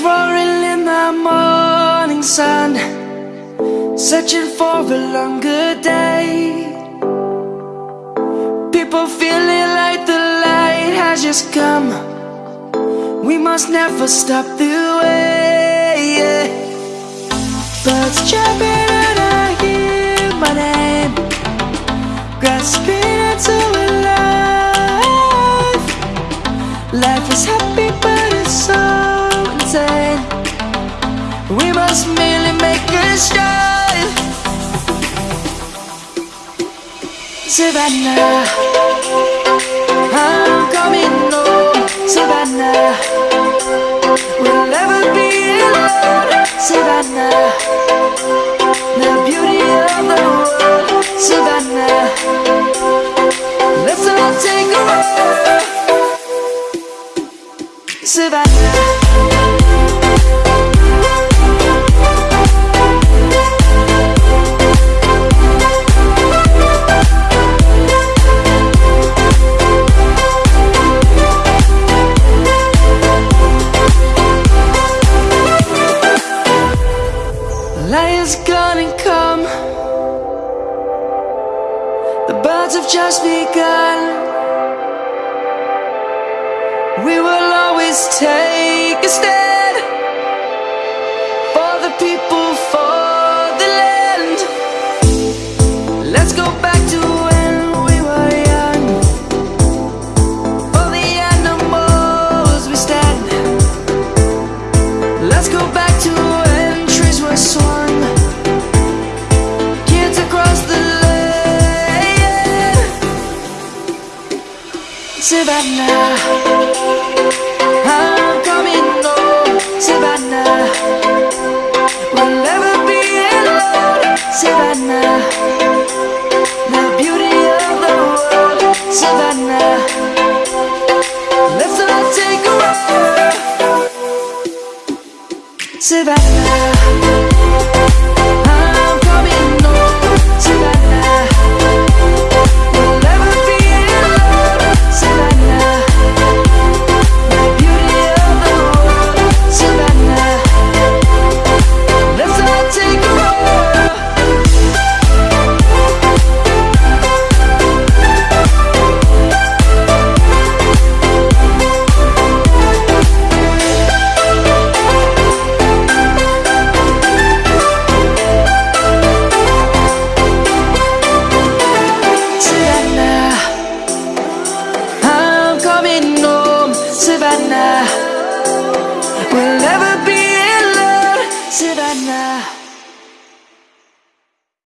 roaring in the morning sun Searching for a longer day People feeling like the light has just come We must never stop the way. Birds jumping start. Savannah I'm coming home. Savannah We'll never be alone. Savannah The beauty of the world. Savannah Let's all take a walk. Savannah Lion's gonna come. The birds have just begun. We will always take a stand For the people, for the land. Let's go back Savannah. I'm coming home oh, Savannah. We'll never be alone Savannah. The beauty of the world Savannah. Let's all take a walk. Savannah should I now?